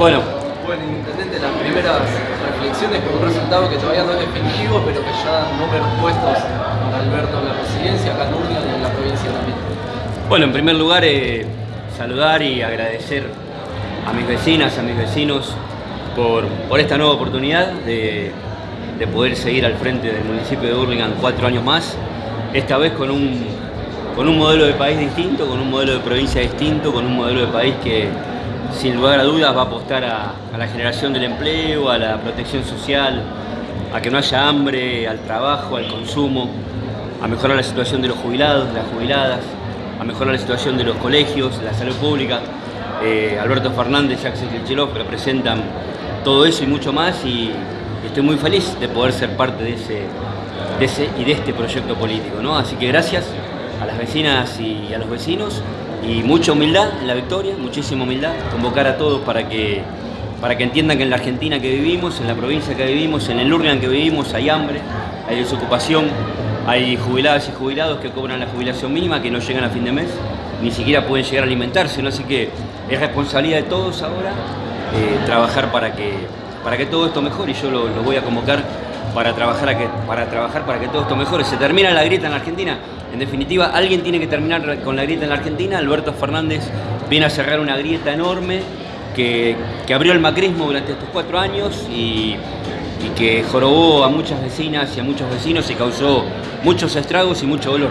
Bueno. Bueno, Intendente, las primeras reflexiones con un resultado que todavía no es definitivo, pero que ya dan números puestos para Alberto en la presidencia, acá en Urlingan y en la provincia también. Bueno, en primer lugar, eh, saludar y agradecer a mis vecinas, a mis vecinos, por, por esta nueva oportunidad de, de poder seguir al frente del municipio de Burlingame cuatro años más, esta vez con un, con un modelo de país distinto, con un modelo de provincia distinto, con un modelo de país que sin lugar a dudas va a apostar a, la generación del empleo, a la protección social, a que no haya hambre, al trabajo, al consumo, a mejorar la situación de los jubilados, de las jubiladas, a mejorar la situación de los colegios, la salud pública. Eh, Alberto Fernández y Axel Kicillof representan todo eso y mucho más y estoy muy feliz de poder ser parte de ese, de ese y de este proyecto político. ¿no? Así que gracias a las vecinas y a los vecinos y mucha humildad en la victoria, muchísima humildad, convocar a todos para que, para que entiendan que en la Argentina que vivimos, en la provincia que vivimos, en el Urgan que vivimos hay hambre, hay desocupación, hay jubiladas y jubilados que cobran la jubilación mínima, que no llegan a fin de mes, ni siquiera pueden llegar a alimentarse, así que es responsabilidad de todos ahora eh, trabajar para que, para que todo esto mejore y yo lo, lo voy a convocar para trabajar, para trabajar para que todo esto mejore. Se termina la grieta en la Argentina. En definitiva, alguien tiene que terminar con la grieta en la Argentina. Alberto Fernández viene a cerrar una grieta enorme que, que abrió el macrismo durante estos cuatro años y, que jorobó a muchas vecinas y a muchos vecinos y causó muchos estragos y mucho dolor.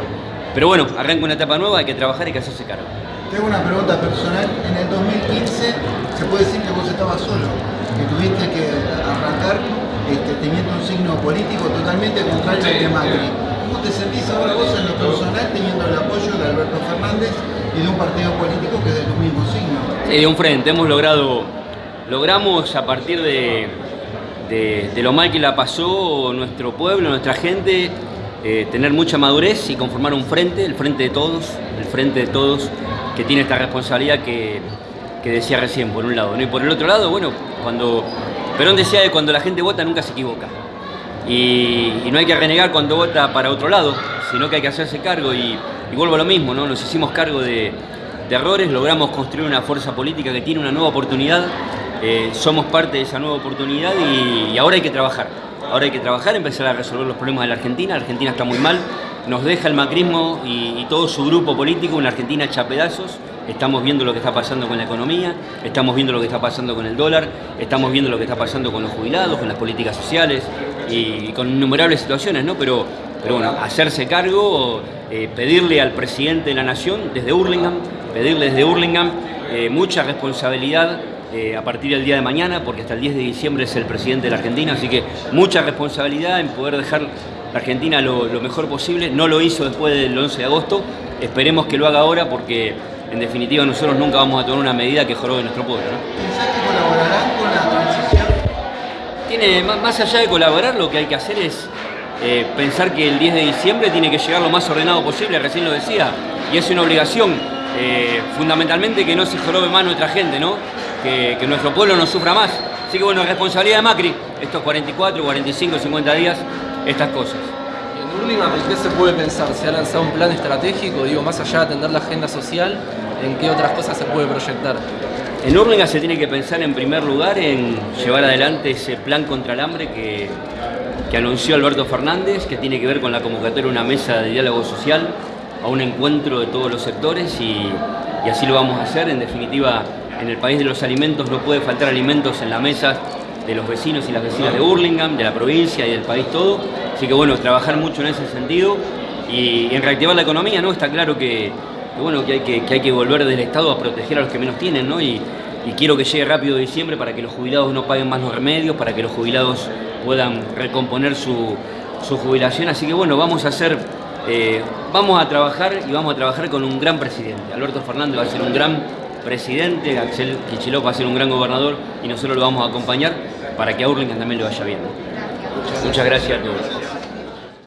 Pero bueno, arranca una etapa nueva, hay que trabajar y que hacerse cargo. Tengo una pregunta personal. En el 2015 se puede decir que vos estabas solo, que tuviste que arrancar este, teniendo un signo político de Macri. ¿Cómo te sentís ahora vos en lo personal teniendo el apoyo de Alberto Fernández y de un partido político que es de tu mismo signo? Sí, de un frente. Hemos logrado, logramos a partir de, de, de lo mal que la pasó nuestro pueblo, nuestra gente, eh, tener mucha madurez y conformar un frente, el frente de todos, el frente de todos que tiene esta responsabilidad que, que decía recién, por un lado. ¿no? Y por el otro lado, bueno, cuando Perón decía que cuando la gente vota nunca se equivoca. Y, no hay que renegar cuando vota para otro lado, sino que hay que hacerse cargo. Y, vuelvo a lo mismo, ¿no? Nos hicimos cargo de, errores, logramos construir una fuerza política que tiene una nueva oportunidad. Eh, somos parte de esa nueva oportunidad y, y ahora hay que trabajar. Ahora hay que trabajar, empezar a resolver los problemas de la Argentina. La Argentina está muy mal, nos deja el macrismo y, todo su grupo político, una Argentina hecha pedazos. Estamos viendo lo que está pasando con la economía, estamos viendo lo que está pasando con el dólar, estamos viendo lo que está pasando con los jubilados, con las políticas sociales y con innumerables situaciones, ¿no? Pero, pero bueno, hacerse cargo, eh, pedirle al presidente de la nación desde Hurlingham, pedirle desde Hurlingham eh, mucha responsabilidad eh, a partir del día de mañana, porque hasta el 10 de diciembre es el presidente de la Argentina, así que mucha responsabilidad en poder dejar la Argentina lo, mejor posible. No lo hizo después del 11 de agosto, esperemos que lo haga ahora porque en definitiva nosotros nunca vamos a tomar una medida que jorobe nuestro pueblo. ¿no? ¿Pensás que colaborarán con la transición? Tiene, más allá de colaborar, lo que hay que hacer es eh, pensar que el 10 de diciembre tiene que llegar lo más ordenado posible, recién lo decía, y es una obligación, eh, fundamentalmente que no se jorobe más nuestra gente, ¿no? Que, que nuestro pueblo no sufra más. Así que bueno, responsabilidad de Macri, estos 44, 45, 50 días, estas cosas. En ¿en qué se puede pensar? ¿Se ha lanzado un plan estratégico? Digo, más allá de atender la agenda social, ¿en qué otras cosas se puede proyectar? En Urlingan se tiene que pensar en primer lugar en llevar adelante ese plan contra el hambre que, que anunció Alberto Fernández, que tiene que ver con la convocatoria de una mesa de diálogo social, a un encuentro de todos los sectores y, y así lo vamos a hacer. En definitiva, en el país de los alimentos no puede faltar alimentos en la mesa de los vecinos y las vecinas de Burlingame, de la provincia y del país todo. Así que bueno, trabajar mucho en ese sentido y en reactivar la economía, ¿no? Está claro que, que bueno, que hay que, que hay que volver del Estado a proteger a los que menos tienen, ¿no? Y, quiero que llegue rápido diciembre para que los jubilados no paguen más los remedios, para que los jubilados puedan recomponer su, su jubilación. Así que bueno, vamos a hacer, eh, vamos a trabajar y vamos a trabajar con un gran presidente. Alberto Fernández va a ser un gran presidente, Axel Kicillof va a ser un gran gobernador y nosotros lo vamos a acompañar para que a Urlingan también le vaya bien. Muchas gracias a todos.